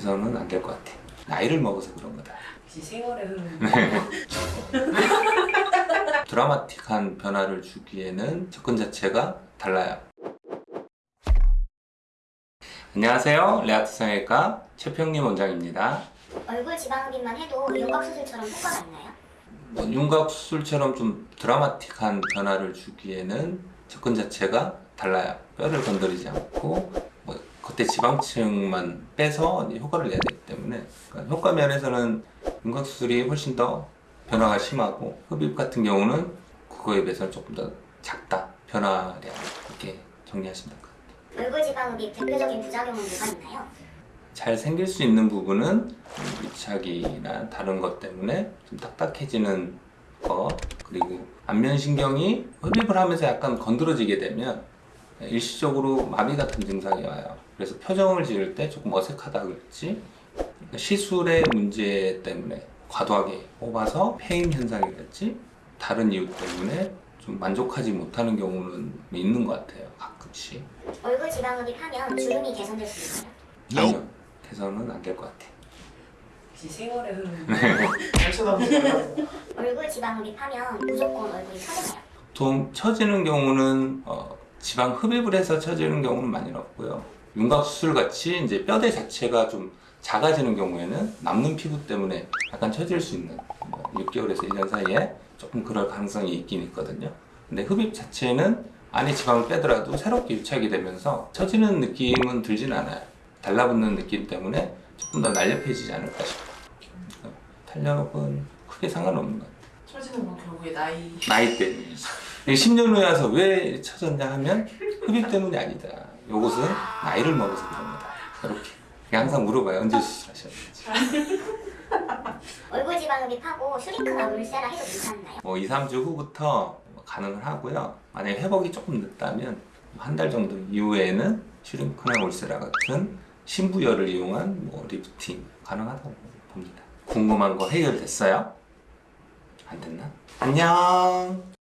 돼서는 안 될 것 같아. 나이를 먹어서 그런 거다. 역시 세월의 흐름. 드라마틱한 변화를 주기에는 접근 자체가 달라요. 안녕하세요. 레아트 성형외과 최평림 원장입니다. 얼굴 지방흡입만 해도 윤곽 수술처럼 효과가 있나요? 뭐 윤곽 수술처럼 좀 드라마틱한 변화를 주기에는 접근 자체가 달라요. 뼈를 건드리지 않고 뭐 겉에 지방층만 빼서 효과를 내야 되기 때문에 그러니까 효과 면에서는 윤곽 수술이 훨씬 더 변화가 심하고 흡입 같은 경우는 그거에 비해서는 조금 더 작다 변화량 이렇게 정리하시면 될 것 같아요. 얼굴 지방 흡입 대표적인 부작용은 뭐가 있나요? 잘 생길 수 있는 부분은 밀착이나 다른 것 때문에 좀 딱딱해지는 거 그리고 안면신경이 흡입을 하면서 약간 건드러지게 되면 일시적으로 마비 같은 증상이 와요 그래서 표정을 지을 때 조금 어색하다 그랬지 그러니까 시술의 문제 때문에 과도하게 뽑아서 패인 현상이 됐지 다른 이유 때문에 좀 만족하지 못하는 경우는 있는 것 같아요 가끔씩 얼굴 지방흡입 하면 주름이 개선될 수 있나요? 아니요 개선은 안 될 것 같아요 역시 세월의 흐름. 잘 쳐다보세요. 얼굴 지방흡입 하면 무조건 얼굴이 처지나요? 보통 처지는 경우는 어, 지방 흡입을 해서 처지는 경우는 많이 없고요. 윤곽 수술 같이 이제 뼈대 자체가 좀 작아지는 경우에는 남는 피부 때문에 약간 처질 수 있는 뭐 6개월에서 1년 사이에 조금 그럴 가능성이 있긴 있거든요. 근데 흡입 자체는 안에 지방을 빼더라도 새롭게 유착이 되면서 처지는 느낌은 들진 않아요. 달라붙는 느낌 때문에 조금 더 날렵해지지 않을까 싶어요. 어, 탄력은 크게 상관없는 것 같아요. 처지는 건 결국에 나이. 나이 때문이지. 10년 후에 와서 왜 쳐졌냐 하면 흡입 때문이 아니다. 요것은 나이를 먹어서 그런 거다. 이렇게. 항상 물어봐요. 언제 수술하셨는지. 얼굴 지방 흡입하고 슈링크나 울세라 해도 괜찮나요? 뭐 2, 3주 후부터 가능을 하고요. 만약에 회복이 조금 늦다면 한 달 정도 이후에는 슈링크나 울세라 같은 신부열을 이용한 뭐 리프팅 가능하다고 봅니다. 궁금한 거 해결됐어요? 안 됐나? 안녕!